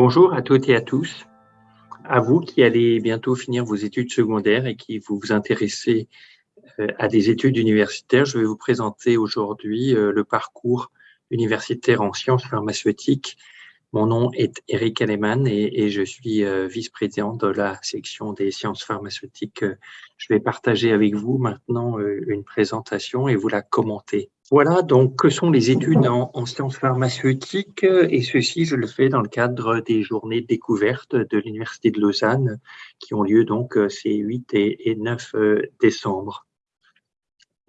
Bonjour à toutes et à tous. À vous qui allez bientôt finir vos études secondaires et qui vous vous intéressez euh, à des études universitaires, je vais vous présenter aujourd'hui euh, le parcours universitaire en sciences pharmaceutiques. Mon nom est Eric Aleman et, je suis euh, vice-président de la section des sciences pharmaceutiques. Je vais partager avec vous maintenant une présentation et vous la commenter. Voilà, donc, que sont les études en, sciences pharmaceutiques Et ceci, je le fais dans le cadre des journées de découverte de l'Université de Lausanne, qui ont lieu donc ces 8 et 9 décembre.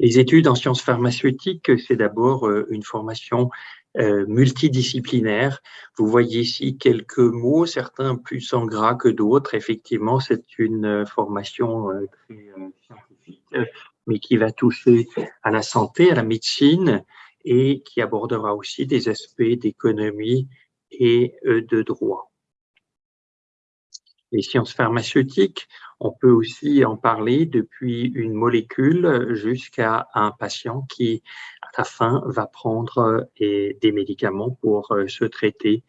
Les études en sciences pharmaceutiques, c'est d'abord euh, une formation euh, multidisciplinaire. Vous voyez ici quelques mots, certains plus en gras que d'autres. Effectivement, c'est une euh, formation très scientifique, mais qui va toucher à la santé, à la médecine et qui abordera aussi des aspects d'économie et de droit. Les sciences pharmaceutiques on peut aussi en parler depuis une molécule jusqu'à un patient qui, la fin, va prendre euh, des médicaments pour euh, se traiter.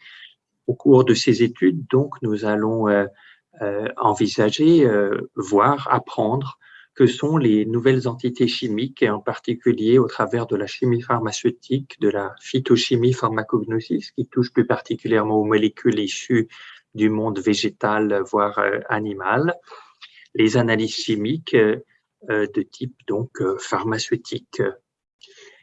Au cours de ces études, donc, nous allons euh, envisager, voir, apprendre que sont les nouvelles entités chimiques, et en particulier au travers de la chimie pharmaceutique, de la phytochimie pharmacognosis, qui touche plus particulièrement aux molécules issues du monde végétal, voire animal, les analyses chimiques de type donc pharmaceutique.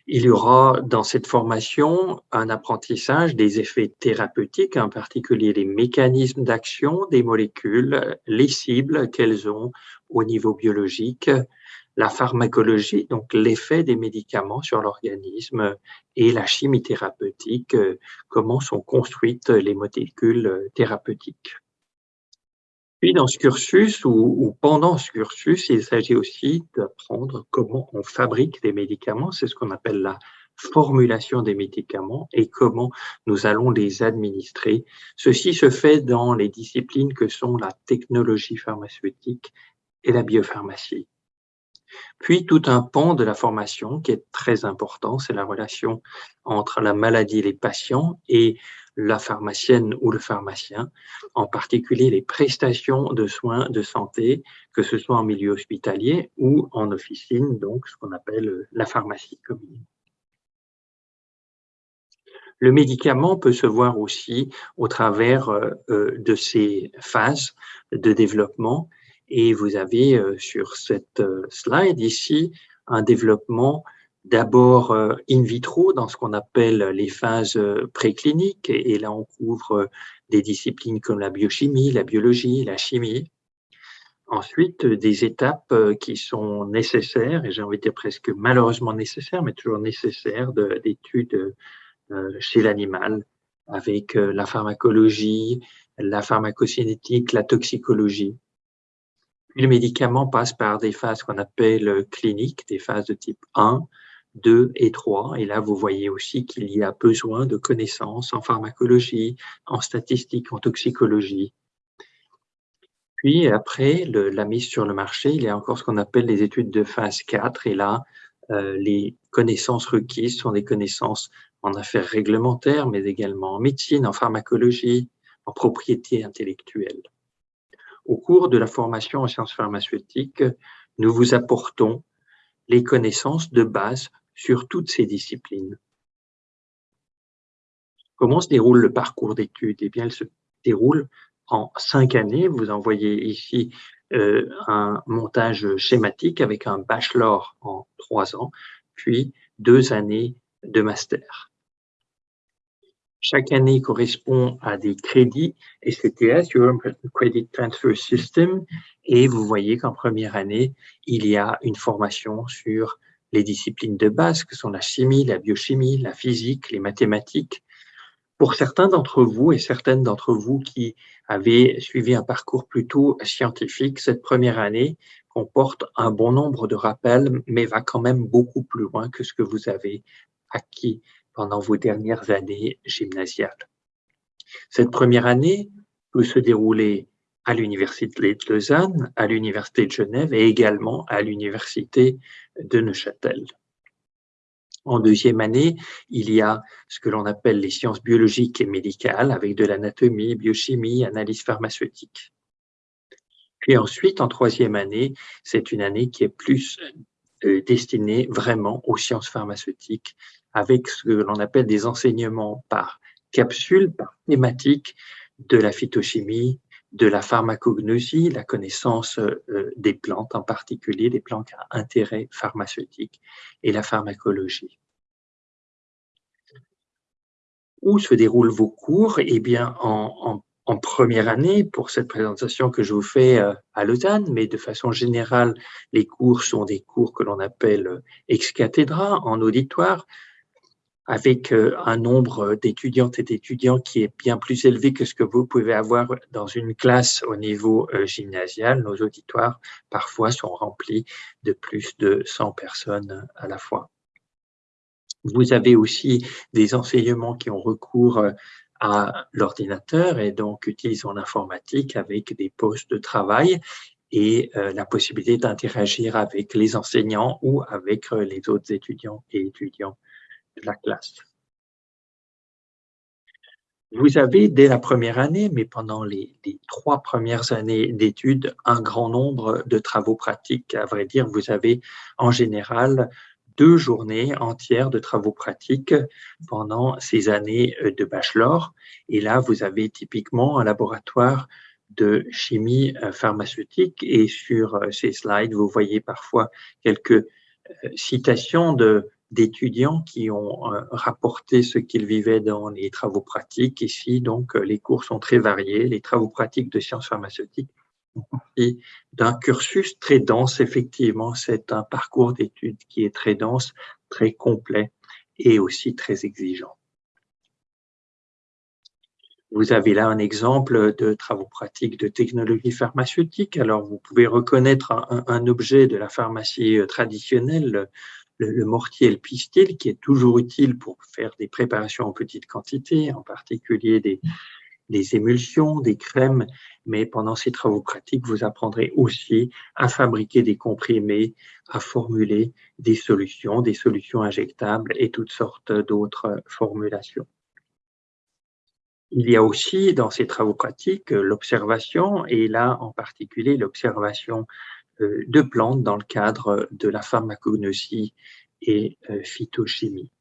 Il y aura dans cette formation un apprentissage des effets thérapeutiques, en particulier les mécanismes d'action des molécules, les cibles qu'elles ont au niveau biologique, la pharmacologie, donc l'effet des médicaments sur l'organisme, et la chimie thérapeutique, comment sont construites les molécules thérapeutiques. Puis dans ce cursus ou, pendant ce cursus, il s'agit aussi d'apprendre comment on fabrique des médicaments. C'est ce qu'on appelle la formulation des médicaments et comment nous allons les administrer. Ceci se fait dans les disciplines que sont la technologie pharmaceutique et la biopharmacie. Puis tout un pan de la formation qui est très important, c'est la relation entre la maladie et les patients et la pharmacienne ou le pharmacien, en particulier les prestations de soins de santé, que ce soit en milieu hospitalier ou en officine, donc ce qu'on appelle la pharmacie commune. Le médicament peut se voir aussi au travers euh, euh, de ces phases de développement et vous avez euh, sur cette slide ici un développement d'abord euh, in vitro dans ce qu'on appelle les phases euh, précliniques, et là on couvre euh, des disciplines comme la biochimie, la biologie, la chimie. Ensuite, des étapes qui sont nécessaires, et j'ai envie de dire presque malheureusement nécessaires, mais toujours nécessaires d'études chez l'animal, avec la pharmacologie, la pharmacocinétique, la toxicologie. Le médicament passe par des phases qu'on appelle cliniques, des phases de type 1, 2 et 3. Et là, vous voyez aussi qu'il y a besoin de connaissances en pharmacologie, en statistique, en toxicologie. Puis après la mise sur le marché, il y a encore ce qu'on appelle les études de phase 4. Et là, euh, les connaissances requises sont des connaissances en affaires réglementaires, mais également en médecine, en pharmacologie, en propriété intellectuelle. Au cours de la formation en sciences pharmaceutiques, nous vous apportons les connaissances de base sur toutes ces disciplines. Comment se déroule le parcours d'études? Eh bien, elle se déroule en cinq années. Vous en voyez ici euh, un montage schématique avec un bachelor en trois ans, puis deux années de master. Chaque année correspond à des crédits SCTS, European Credit Transfer System, et vous voyez qu'en première année, il y a une formation sur les disciplines de base que sont la chimie, la biochimie, la physique, les mathématiques. Pour certains d'entre vous et certaines d'entre vous qui avaient suivi un parcours plutôt scientifique, cette première année comporte un bon nombre de rappels, mais va quand même beaucoup plus loin que ce que vous avez acquis pendant vos dernières années gymnasiales. Cette première année peut se dérouler à l'Université de Lausanne, à l'Université de Genève et également à l'Université de Neuchâtel. En deuxième année, il y a ce que l'on appelle les sciences biologiques et médicales avec de l'anatomie, biochimie, analyse pharmaceutique. Puis ensuite, en troisième année, c'est une année qui est plus destinée vraiment aux sciences pharmaceutiques avec ce que l'on appelle des enseignements par capsule, par thématique de la phytochimie, de la pharmacognosie, la connaissance euh, des plantes en particulier, des plantes à intérêt pharmaceutique, et la pharmacologie. Où se déroulent vos cours? Eh bien, en, première année, pour cette présentation que je vous fais euh, à Lausanne, mais de façon générale, les cours sont des cours que l'on appelle euh, ex cathedra, en auditoire, avec euh, un nombre d'étudiantes et d'étudiants qui est bien plus élevé que ce que vous pouvez avoir dans une classe au niveau gymnasial. Nos auditoires, parfois, sont remplis de plus de 100 personnes à la fois. Vous avez aussi des enseignements qui ont recours à l'ordinateur et donc utilisent l'informatique avec des postes de travail et la possibilité d'interagir avec les enseignants ou avec les autres étudiants et étudiants la classe. Vous avez dès la première année, mais pendant les, trois premières années d'études, un grand nombre de travaux pratiques. À vrai dire, vous avez en général deux journées entières de travaux pratiques pendant ces années de bachelor. Et là, vous avez typiquement un laboratoire de chimie pharmaceutique. Et sur ces slides, vous voyez parfois quelques euh, citations de d'étudiants qui ont euh, rapporté ce qu'ils vivaient dans les travaux pratiques. Ici, donc, euh, les cours sont très variés. Les travaux pratiques de sciences pharmaceutiques d'un cursus très dense. Effectivement, c'est un parcours d'études qui est très dense, très complet et aussi très exigeant. Vous avez là un exemple de travaux pratiques de technologie pharmaceutique. Alors, vous pouvez reconnaître un, objet de la pharmacie euh, traditionnelle, le, mortier et le pistil, qui est toujours utile pour faire des préparations en petite quantité, en particulier des, des émulsions, des crèmes, mais pendant ces travaux pratiques, vous apprendrez aussi à fabriquer des comprimés, à formuler des solutions, des solutions injectables et toutes sortes d'autres formulations. Il y a aussi dans ces travaux pratiques l'observation, et là en particulier l'observation euh, de plantes dans le cadre de la pharmacognosie et euh, phytochimie.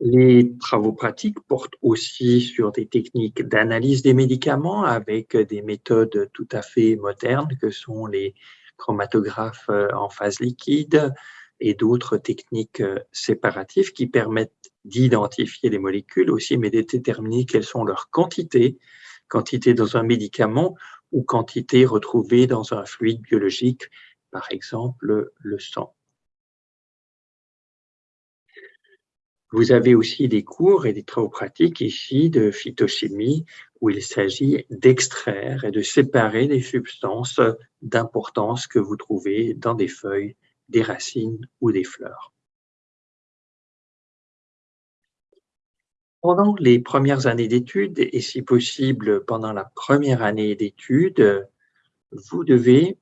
Les travaux pratiques portent aussi sur des techniques d'analyse des médicaments avec des méthodes tout à fait modernes que sont les chromatographes euh, en phase liquide et d'autres techniques séparatives qui permettent d'identifier les molécules aussi, mais de déterminer quelles sont leurs quantités, quantité dans un médicament ou quantité retrouvée dans un fluide biologique, par exemple le sang. Vous avez aussi des cours et des travaux pratiques ici de phytochimie où il s'agit d'extraire et de séparer des substances d'importance que vous trouvez dans des feuilles, des racines ou des fleurs. Pendant les premières années d'études, et si possible pendant la première année d'études, vous devez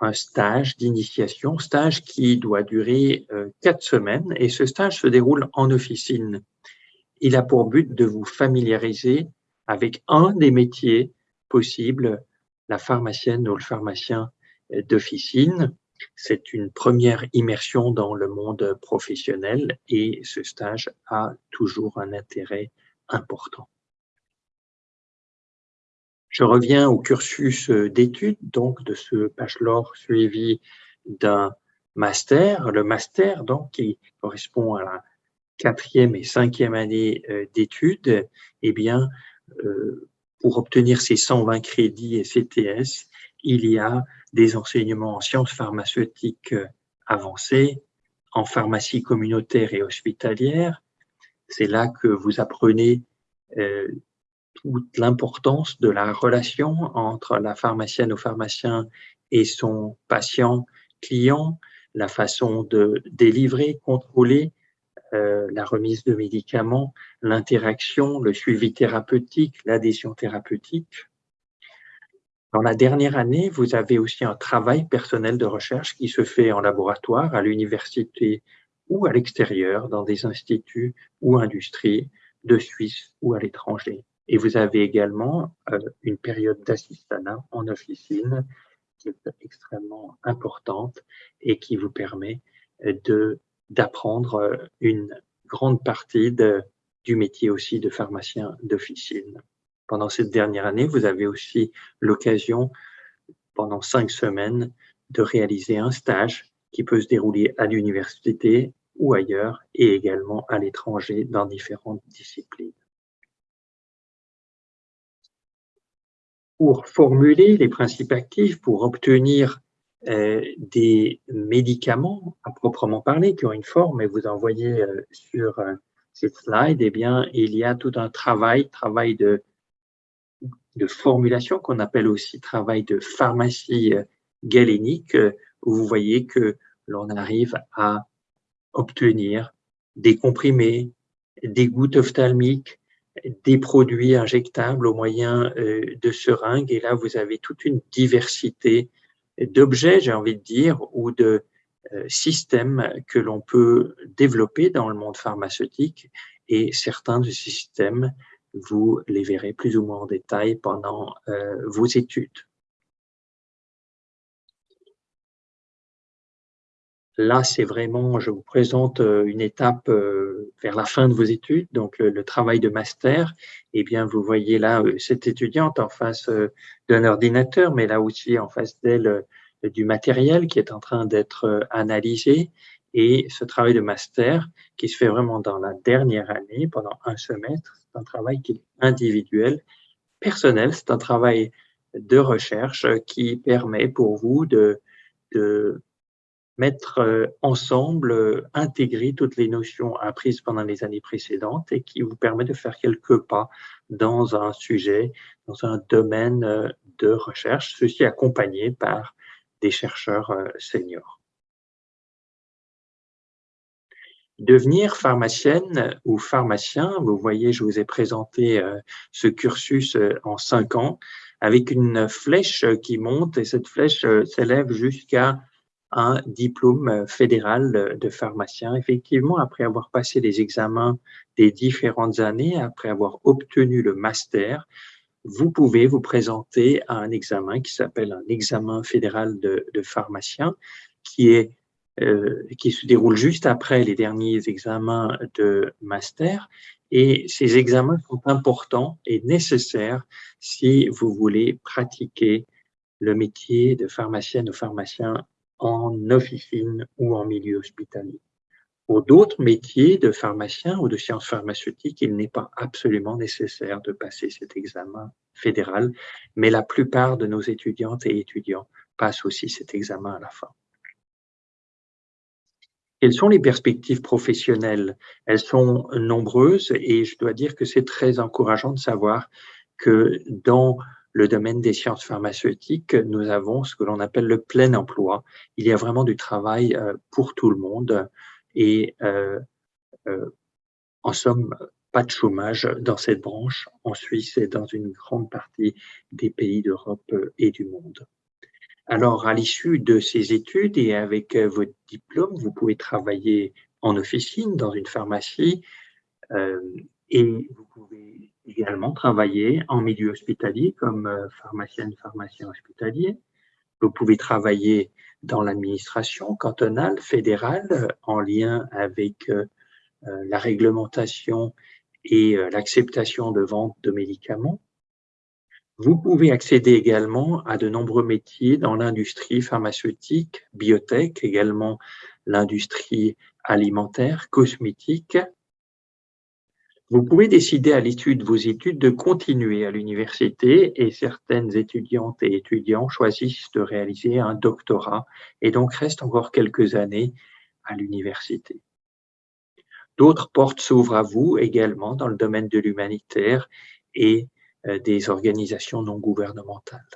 un stage d'initiation, stage qui doit durer euh, quatre semaines, et ce stage se déroule en officine. Il a pour but de vous familiariser avec un des métiers possibles, la pharmacienne ou le pharmacien d'officine, c'est une première immersion dans le monde professionnel et ce stage a toujours un intérêt important. Je reviens au cursus d'études, donc de ce bachelor suivi d'un master. Le master, donc, qui correspond à la quatrième et cinquième année euh, d'études, eh bien, euh, pour obtenir ces 120 crédits et CTS, il y a des enseignements en sciences pharmaceutiques euh, avancées, en pharmacie communautaire et hospitalière. C'est là que vous apprenez euh, toute l'importance de la relation entre la pharmacienne ou pharmacien et son patient client, la façon de délivrer, contrôler euh, la remise de médicaments, l'interaction, le suivi thérapeutique, l'adhésion thérapeutique Dans la dernière année, vous avez aussi un travail personnel de recherche qui se fait en laboratoire, à l'université ou à l'extérieur, dans des instituts ou industries de Suisse ou à l'étranger. Et vous avez également euh, une période d'assistanat en officine qui est extrêmement importante et qui vous permet euh, d'apprendre euh, une grande partie du métier aussi de pharmacien d'officine. Pendant cette dernière année, vous avez aussi l'occasion, pendant cinq semaines, de réaliser un stage qui peut se dérouler à l'université ou ailleurs et également à l'étranger dans différentes disciplines. Pour formuler les principes actifs, pour obtenir euh, des médicaments à proprement parler qui ont une forme, et vous en voyez euh, sur euh, cette slide, eh bien, il y a tout un travail, travail de, de formulation qu'on appelle aussi travail de pharmacie galénique, où vous voyez que l'on arrive à obtenir des comprimés, des gouttes ophtalmiques, des produits injectables au moyen de seringues. Et là, vous avez toute une diversité d'objets, j'ai envie de dire, ou de euh, systèmes que l'on peut développer dans le monde pharmaceutique. Et certains de ces systèmes, vous les verrez plus ou moins en détail pendant euh, vos études. Là, c'est vraiment, je vous présente euh, une étape vers la fin de vos études, donc le, travail de master. Eh bien, vous voyez là cette étudiante en face d'un ordinateur, mais là aussi en face d'elle du matériel qui est en train d'être analysé. Et ce travail de master qui se fait vraiment dans la dernière année, pendant un semestre, c'est un travail qui est individuel, personnel, c'est un travail de recherche qui permet pour vous de, de mettre euh, ensemble, euh, intégrer toutes les notions apprises pendant les années précédentes et qui vous permet de faire quelques pas dans un sujet, dans un domaine euh, de recherche, ceci accompagné par des chercheurs seniors. Devenir pharmacienne ou pharmacien, vous voyez, je vous ai présenté ce cursus en cinq ans avec une flèche qui monte et cette flèche s'élève jusqu'à un diplôme euh, fédéral de pharmacien. Effectivement, après avoir passé les examens des différentes années, après avoir obtenu le master, vous pouvez vous présenter à un examen qui s'appelle un examen fédéral de, pharmacien, qui est euh, qui se déroule juste après les derniers examens de master. Et ces examens sont importants et nécessaires si vous voulez pratiquer le métier de pharmacienne ou pharmacien en officine ou en milieu hospitalier. Pour d'autres métiers de pharmacien ou de sciences pharmaceutiques, il n'est pas absolument nécessaire de passer cet examen fédéral, mais la plupart de nos étudiantes et étudiants passent aussi cet examen à la fin. Quelles sont les perspectives professionnelles? Elles sont nombreuses et je dois dire que c'est très encourageant de savoir que dans le domaine des sciences pharmaceutiques, nous avons ce que l'on appelle le plein emploi. Il y a vraiment du travail euh, pour tout le monde et euh, euh, en somme, pas de chômage dans cette branche en Suisse et dans une grande partie des pays d'Europe et du monde. Alors, à l'issue de ces études et avec votre diplôme, vous pouvez travailler en officine dans une pharmacie et vous pouvez également travailler en milieu hospitalier comme euh, pharmacienne, pharmacien hospitalier. Vous pouvez travailler dans l'administration cantonale, fédérale, en lien avec euh, euh, la réglementation et l'acceptation de vente de médicaments. Vous pouvez accéder également à de nombreux métiers dans l'industrie pharmaceutique, biotech, également l'industrie alimentaire, cosmétique, vous pouvez décider à l'issue de vos études de continuer à l'université et certaines étudiantes et étudiants choisissent de réaliser un doctorat et donc restent encore quelques années à l'université. D'autres portes s'ouvrent à vous également dans le domaine de l'humanitaire et euh, des organisations non gouvernementales.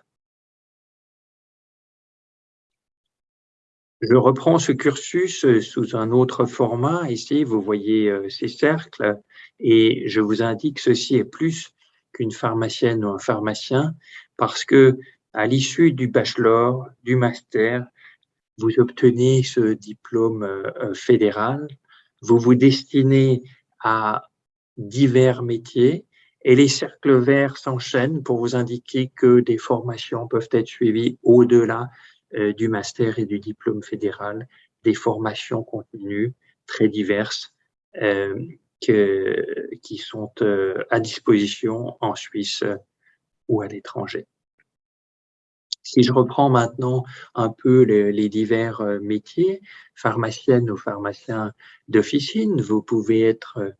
Je reprends ce cursus euh, sous un autre format. Ici, vous voyez euh, ces cercles et je vous indique ceci est plus qu'une pharmacienne ou un pharmacien parce que À l'issue du bachelor, du master, vous obtenez ce diplôme euh, fédéral, vous vous destinez à divers métiers et les cercles verts s'enchaînent pour vous indiquer que des formations peuvent être suivies au-delà du master et du diplôme fédéral, des formations continues très diverses euh, que, qui sont euh, à disposition en Suisse ou à l'étranger. Si je reprends maintenant un peu les, les divers métiers, pharmacienne ou pharmacien d'officine, vous pouvez être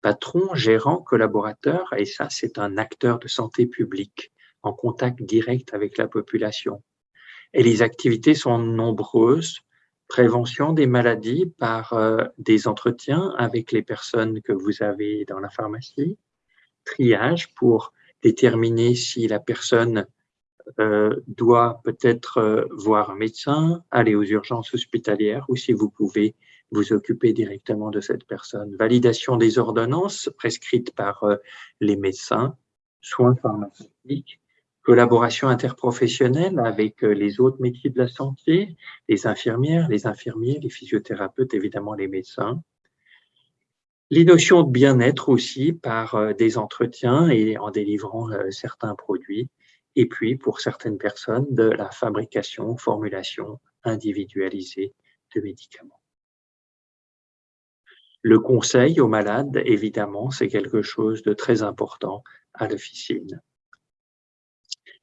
patron, gérant, collaborateur, et ça, c'est un acteur de santé publique en contact direct avec la population. Et les activités sont nombreuses. Prévention des maladies par euh, des entretiens avec les personnes que vous avez dans la pharmacie. Triage pour déterminer si la personne euh, doit peut-être euh, voir un médecin, aller aux urgences hospitalières ou si vous pouvez vous occuper directement de cette personne. Validation des ordonnances prescrites par euh, les médecins, soins pharmaceutiques, collaboration interprofessionnelle avec les autres métiers de la santé, les infirmières, les infirmiers, les physiothérapeutes, évidemment les médecins. Les notions de bien-être aussi par des entretiens et en délivrant certains produits et puis pour certaines personnes de la fabrication, formulation individualisée de médicaments. Le conseil aux malades, évidemment, c'est quelque chose de très important à l'officine.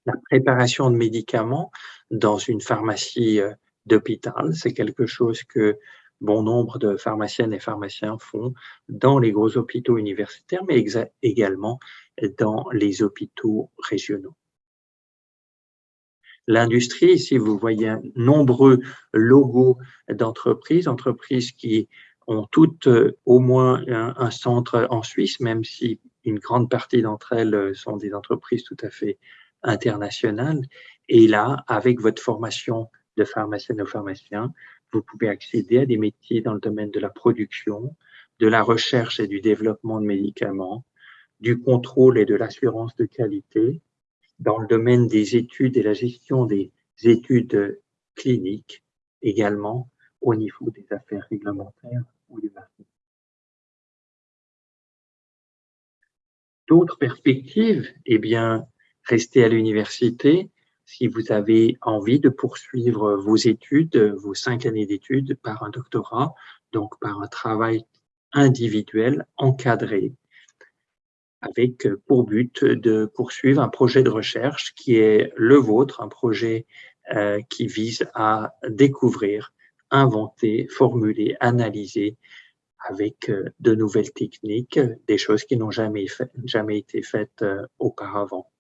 La préparation de médicaments dans une pharmacie euh, d'hôpital, c'est quelque chose que bon nombre de pharmaciennes et pharmaciens font dans les gros hôpitaux universitaires, mais également dans les hôpitaux régionaux. L'industrie, ici, vous voyez nombreux logos d'entreprises, entreprises qui ont toutes euh, au moins un, centre en Suisse, même si une grande partie d'entre elles sont des entreprises tout à fait internationales. Et là, avec votre formation de pharmacienne ou pharmacien, vous pouvez accéder à des métiers dans le domaine de la production, de la recherche et du développement de médicaments, du contrôle et de l'assurance de qualité, dans le domaine des études et la gestion des études cliniques, également au niveau des affaires réglementaires ou du marché. D'autres perspectives, eh bien, rester à l'université si vous avez envie de poursuivre vos études, vos cinq années d'études par un doctorat, donc par un travail individuel, encadré, avec euh, pour but de poursuivre un projet de recherche qui est le vôtre, un projet euh, qui vise à découvrir, inventer, formuler, analyser avec euh, de nouvelles techniques, des choses qui n'ont jamais, jamais été faites auparavant.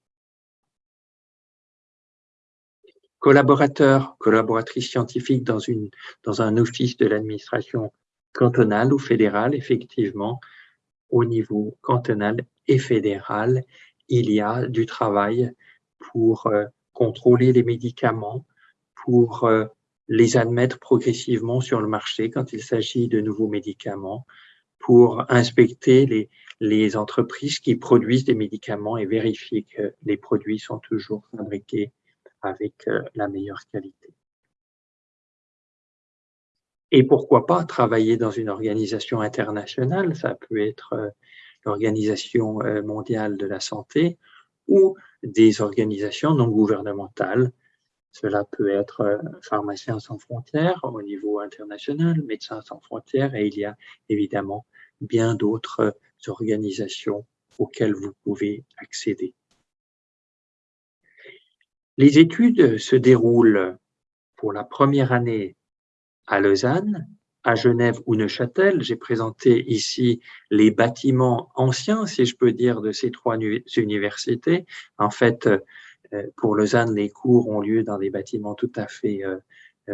Collaborateur, collaboratrice scientifique dans, une, dans un office de l'administration cantonale ou fédérale, effectivement, au niveau cantonal et fédéral, il y a du travail pour euh, contrôler les médicaments, pour euh, les admettre progressivement sur le marché quand il s'agit de nouveaux médicaments, pour inspecter les, les entreprises qui produisent des médicaments et vérifier que les produits sont toujours fabriqués avec euh, la meilleure qualité. Et pourquoi pas travailler dans une organisation internationale, ça peut être l'Organisation euh, mondiale de la santé ou des organisations non gouvernementales. Cela peut être euh, Pharmaciens sans frontières au niveau international, Médecins sans frontières, et il y a évidemment bien d'autres euh, organisations auxquelles vous pouvez accéder. Les études se déroulent pour la première année à Lausanne, à Genève ou Neuchâtel. J'ai présenté ici les bâtiments anciens, si je peux dire, de ces trois universités. En fait, euh, pour Lausanne, les cours ont lieu dans des bâtiments tout à fait euh,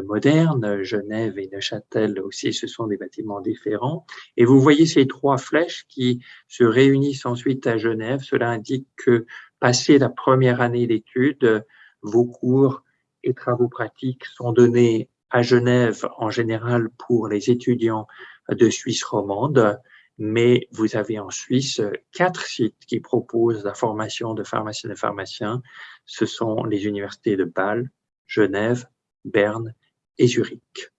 modernes. Genève et Neuchâtel aussi, ce sont des bâtiments différents. Et vous voyez ces trois flèches qui se réunissent ensuite à Genève. Cela indique que, passé la première année d'études, vos cours et travaux pratiques sont donnés à Genève en général pour les étudiants de Suisse romande mais vous avez en Suisse quatre sites qui proposent la formation de pharmaciens et pharmaciens. Ce sont les universités de Bâle, Genève, Berne et Zurich.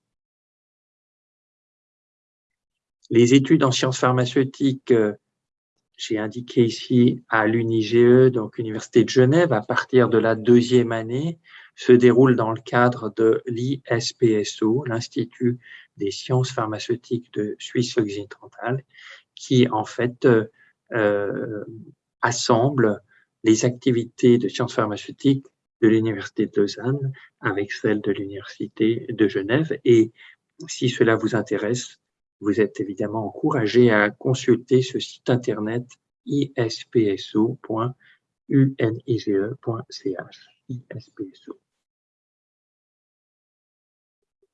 Les études en sciences pharmaceutiques, euh, j'ai indiqué ici à l'UNIGE, donc Université de Genève, à partir de la deuxième année, se déroulent dans le cadre de l'ISPSO, l'Institut des sciences pharmaceutiques de Suisse occidentale, qui en fait euh, euh, assemble les activités de sciences pharmaceutiques de l'Université de Lausanne avec celles de l'Université de Genève. Et si cela vous intéresse, vous êtes évidemment encouragé à consulter ce site internet ispso.unige.ch.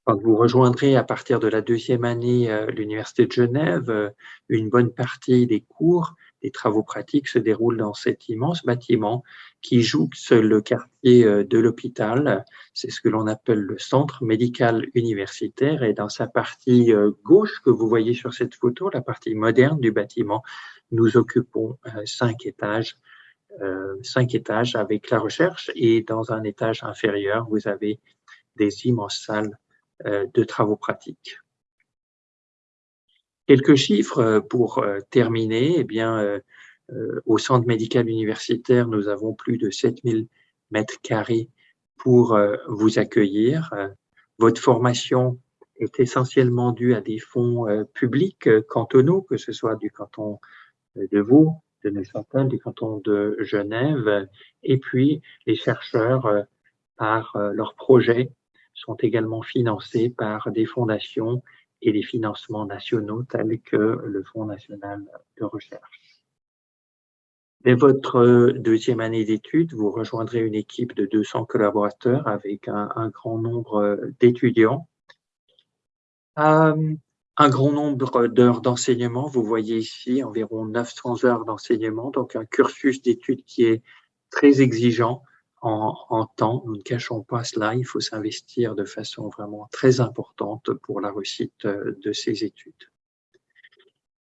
Vous rejoindrez à partir de la deuxième année euh, l'Université de Genève, euh, une bonne partie des cours, des travaux pratiques se déroulent dans cet immense bâtiment qui jouxte le quartier euh, de l'hôpital. C'est ce que l'on appelle le centre médical universitaire et dans sa partie gauche que vous voyez sur cette photo, la partie moderne du bâtiment, nous occupons cinq étages cinq étages avec la recherche et dans un étage inférieur, vous avez des immenses salles euh, de travaux pratiques. Quelques chiffres euh, pour euh, terminer. Eh bien, au centre médical universitaire, nous avons plus de 7000 mètres carrés pour vous accueillir. Votre formation est essentiellement due à des fonds publics cantonaux, que ce soit du canton de Vaud, de Neuchâtel, du canton de Genève, et puis les chercheurs par leurs projets sont également financés par des fondations et des financements nationaux tels que le Fonds national de recherche. Dès votre deuxième année d'études, vous rejoindrez une équipe de 200 collaborateurs avec un, grand nombre d'étudiants. Euh, un grand nombre d'heures d'enseignement, vous voyez ici environ 900 heures d'enseignement, donc un cursus d'études qui est très exigeant, en, temps. Nous ne cachons pas cela. Il faut s'investir de façon vraiment très importante pour la réussite euh, de ces études.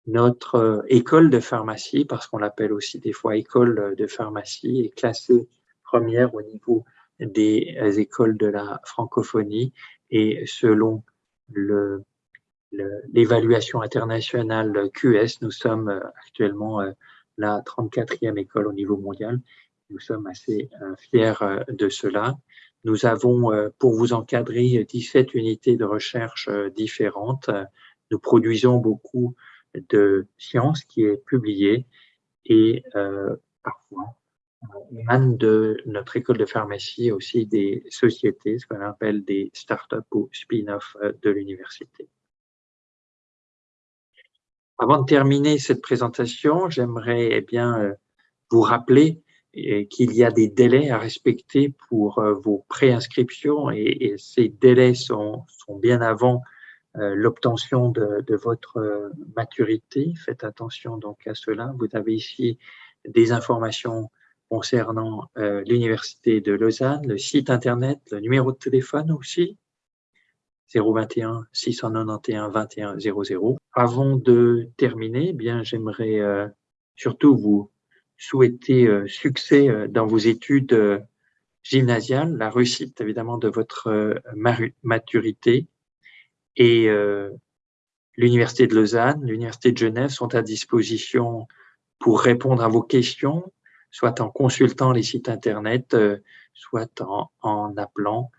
Notre euh, école de pharmacie, parce qu'on l'appelle aussi des fois école de pharmacie, est classée première au niveau des euh, écoles de la francophonie et selon l'évaluation internationale QS, nous sommes actuellement la 34e école au niveau mondial nous sommes assez euh, fiers euh, de cela. Nous avons, euh, pour vous encadrer, 17 unités de recherche différentes. Nous produisons beaucoup de sciences qui est publiée et parfois émane de notre école de pharmacie aussi des sociétés, ce qu'on appelle des start-up ou spin-off de l'université. Avant de terminer cette présentation, j'aimerais eh bien vous rappeler qu'il y a des délais à respecter pour euh, vos préinscriptions et, et ces délais sont, sont bien avant euh, l'obtention de, de, votre euh, maturité. Faites attention donc à cela. Vous avez ici des informations concernant l'Université de Lausanne, le site Internet, le numéro de téléphone aussi, 021 691 21 00. Avant de terminer, eh bien j'aimerais surtout vous souhaiter euh, succès euh, dans vos études euh, gymnasiales, la réussite évidemment de votre maturité et l'Université de Lausanne, l'Université de Genève sont à disposition pour répondre à vos questions, soit en consultant les sites Internet, soit en, en appelant,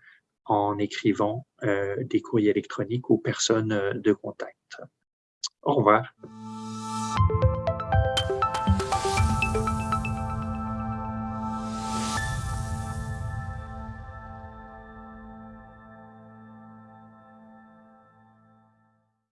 en écrivant des courriers électroniques aux personnes de contact. Au revoir.